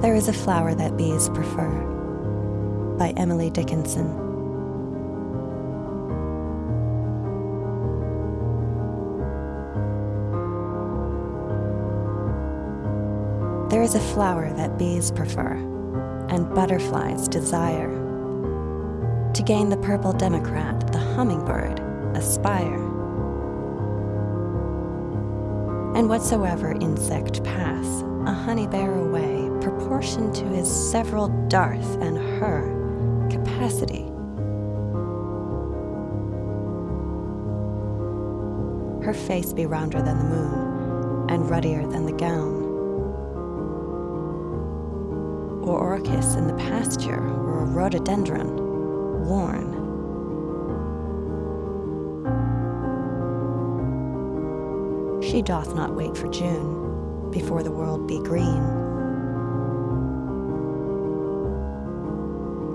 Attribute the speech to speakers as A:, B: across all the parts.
A: There is a flower that bees prefer by Emily Dickinson. There is a flower that bees prefer and butterflies desire. To gain the purple democrat, the hummingbird aspire. And whatsoever insect pass, a honey bear away, proportioned to his several darth and her capacity. Her face be rounder than the moon, and ruddier than the gown. Or orchis in the pasture, or a rhododendron, worn. She doth not wait for June, before the world be green.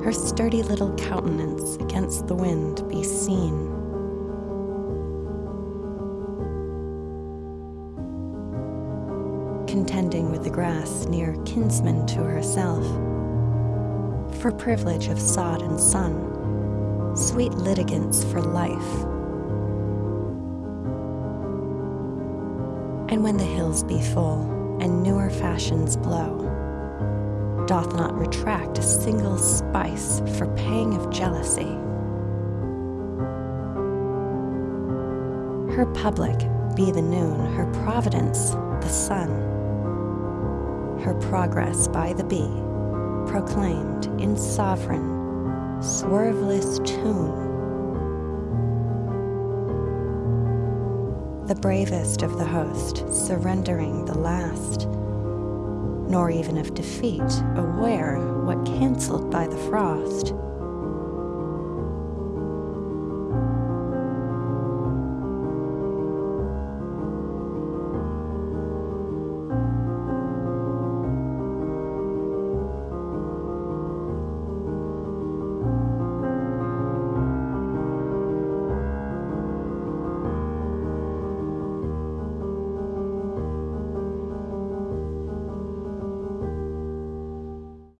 A: Her sturdy little countenance against the wind be seen. Contending with the grass near kinsman to herself, for privilege of sod and sun, sweet litigants for life. And when the hills be full and newer fashions blow, doth not retract a single spice for pang of jealousy. Her public be the noon, her providence the sun, her progress by the bee proclaimed in sovereign, swerveless tune. The bravest of the host surrendering the last nor even of defeat, aware what cancelled by the frost.